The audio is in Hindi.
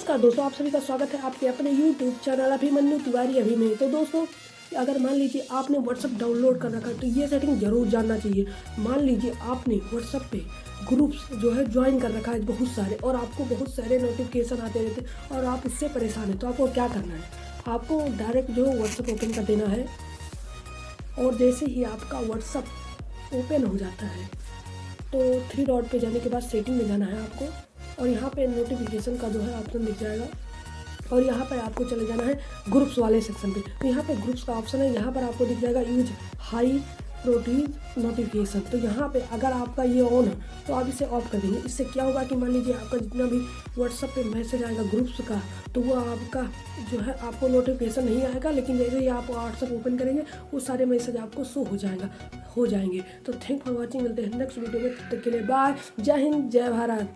नमस्कार दोस्तों, आप सभी का स्वागत है आपके अपने YouTube चैनल अभिमन्यु तिवारी अभी में। तो दोस्तों अगर मान लीजिए आपने WhatsApp डाउनलोड कर रखा है तो ये सेटिंग ज़रूर जानना चाहिए। मान लीजिए आपने WhatsApp पे ग्रुप्स जो है ज्वाइन कर रखा है बहुत सारे और आपको बहुत सारे नोटिफिकेशन आते रहते और आप इससे परेशान हैं तो आपको क्या करना है? आपको डायरेक्ट जो है व्हाट्सअप ओपन कर देना है और जैसे ही आपका व्हाट्सअप ओपन हो जाता है तो थ्री डॉट पे जाने के बाद सेटिंग में जाना है आपको। और यहाँ पे नोटिफिकेशन का जो है ऑप्शन दिख जाएगा। और यहाँ पर आपको चले जाना है ग्रुप्स वाले सेक्शन पे। तो यहाँ पे ग्रुप्स का ऑप्शन है, यहाँ पर आपको दिख जाएगा यूज़ हाई प्रोटीन नोटिफिकेशन तो यहाँ पे अगर आपका ये ऑन है तो आप इसे ऑफ़ कर देंगे इससे क्या होगा कि मान लीजिए आपका जितना भी व्हाट्सअप पे मैसेज आएगा ग्रुप्स का तो वो आपका जो है आपको नोटिफिकेशन नहीं आएगा, लेकिन जैसे ही आप व्हाट्सअप ओपन करेंगे, वो सारे मैसेज आपको शो हो जाएगा, हो जाएँगे। तो थैंक फॉर वॉचिंग मिलते हैं नेक्स्ट वीडियो में। तब तक के लिए बाय जय हिंद, जय भारत।